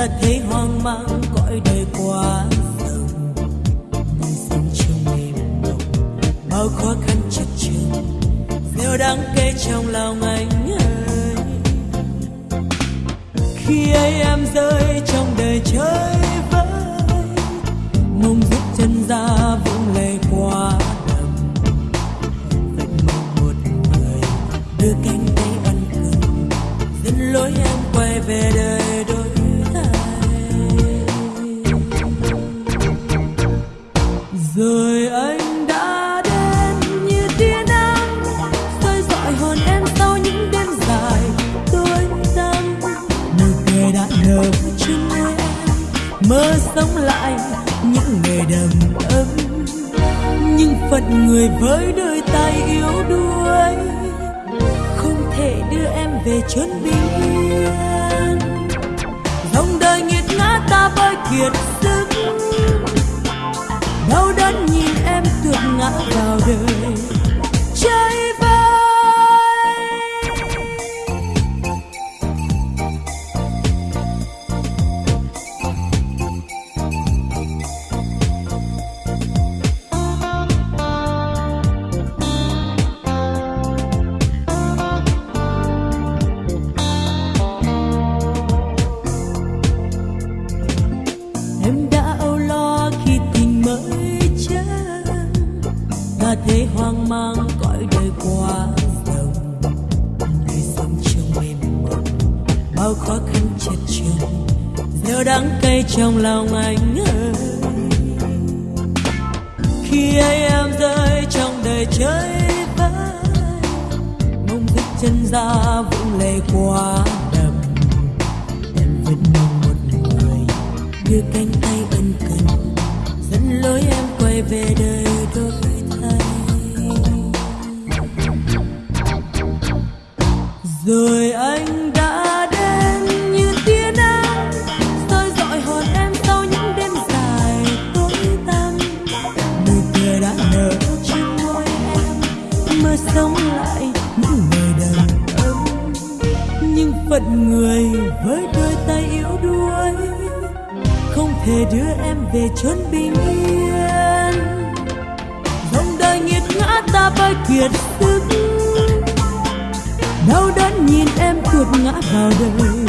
ta thấy hoang mang, cõi đời quá rộng đời sống trong êm mộng bao khó khăn chật chững điều đáng kể trong lòng anh ơi. Khi ấy em rơi trong đời chơi vơi, mong giúp chân ra vũng lầy quá đầm. Vẫn mong một người, đưa cánh tay ăn cơm dẫn lối em quay về đời đôi mơ sống lại những ngày đầm ấm. Nhưng phận người với đôi tay yếu đuối, không thể đưa em về chốn bình yên. Dòng đời nghiệt ngã ta bơi kiệt sức, đau đớn nhìn em tuột ngã vào đời. Nỗi đời qua dòng đời sống trong mềm mộng bao khó khăn chật chội giờ đắng cay trong lòng anh ơi. Khi ấy em rơi trong đời chơi vơi, mong thức chân ra vũng lệ qua đầm. Em vẫn mong một người đưa cánh tay ân cần, dẫn lối em quay về đời. Rồi anh đã đến như tia nắng, soi dọi hồn em sau những đêm dài tối tăm. Nụ cười đã nở trên môi em mơ sống lại những ngày đầm ấm nhưng phận người với đôi tay yếu đuối, không thể đưa em về chốn bình yên. Dòng đời nghiệt ngã ta bay kiệt sức đau đớn nhìn em tuột ngã vào đời.